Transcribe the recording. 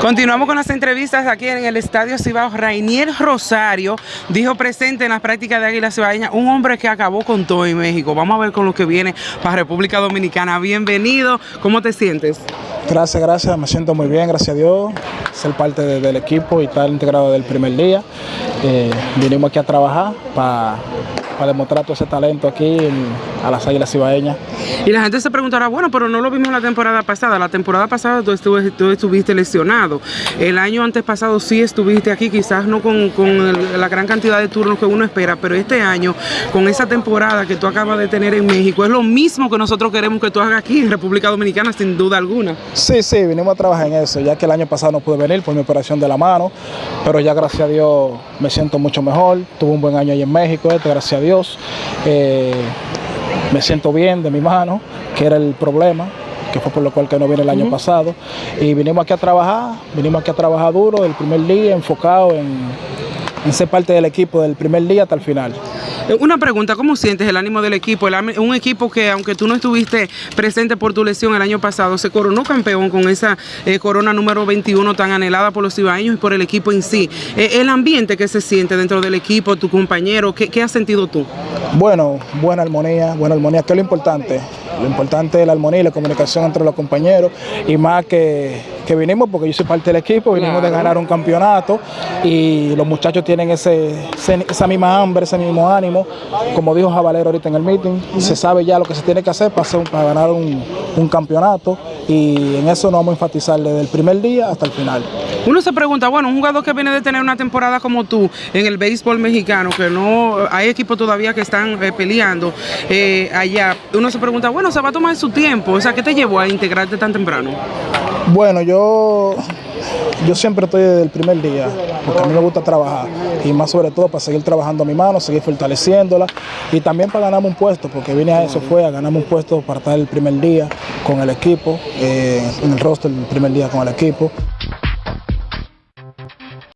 Continuamos con las entrevistas aquí en el Estadio Cibao. Rainier Rosario dijo presente en las prácticas de Águila Cibaeña, un hombre que acabó con todo en México. Vamos a ver con lo que viene para República Dominicana. Bienvenido, ¿cómo te sientes? Gracias, gracias, me siento muy bien, gracias a Dios, ser parte de- del equipo y estar integrado del primer día. Eh, vinimos aquí a trabajar para demostrar todo ese talento aquí a las Águilas Cibaeñas. Y la gente se preguntará, bueno, pero no lo vimos la temporada pasada. La temporada pasada tú, estuve- tú estuviste lesionado. El año antes pasado sí estuviste aquí, quizás no con, con el- la gran cantidad de turnos que uno espera, pero este año, con esa temporada que tú acabas de tener en México, es lo mismo que nosotros queremos que tú hagas aquí en República Dominicana, sin duda alguna. Sí, sí, vinimos a trabajar en eso, ya que el año pasado no pude venir por mi operación de la mano, pero ya gracias a Dios me siento mucho mejor, tuve un buen año ahí en México, este, gracias a Dios. Eh, me siento bien de mi mano, que era el problema, que fue por lo cual que no vine el año pasado. Y vinimos aquí a trabajar, vinimos aquí a trabajar duro el primer día, enfocado en, en ser parte del equipo del primer día hasta el final. Una pregunta, ¿cómo sientes el ánimo del equipo? El un equipo que, aunque tú no estuviste presente por tu lesión el año pasado, se coronó campeón con esa eh, corona número 21 tan anhelada por los cibaeños y por el equipo en sí. Eh, el ambiente que se siente dentro del equipo, tu compañero, ¿qué, qué has sentido tú? Bueno, buena armonía, buena armonía, que es lo importante. Lo importante es la armonía y la comunicación entre los compañeros y más que, que vinimos, porque yo soy parte del equipo, vinimos de ganar un campeonato y los muchachos tienen ese, ese- esa misma hambre, ese mismo ánimo. Como dijo Jabalero ahorita en el meeting, se sabe ya lo que se tiene que hacer para, hacer para ganar un, un campeonato y en eso nos vamos a enfatizar desde el primer día hasta el final. Uno se pregunta, bueno, un jugador que viene de tener una temporada como tú en el béisbol mexicano, que no hay equipos todavía que están eh, peleando eh, allá, uno se pregunta, bueno, se va a tomar su tiempo, o sea, ¿qué te llevó a integrarte tan temprano? Bueno, yo, yo siempre estoy desde el primer día, porque a mí me gusta trabajar y más sobre todo para seguir trabajando a mi mano, seguir fortaleciéndola y también para ganarme un puesto, porque vine a eso fue a ganarme un puesto para estar el primer día con el equipo, eh, en el roster el primer día con el equipo.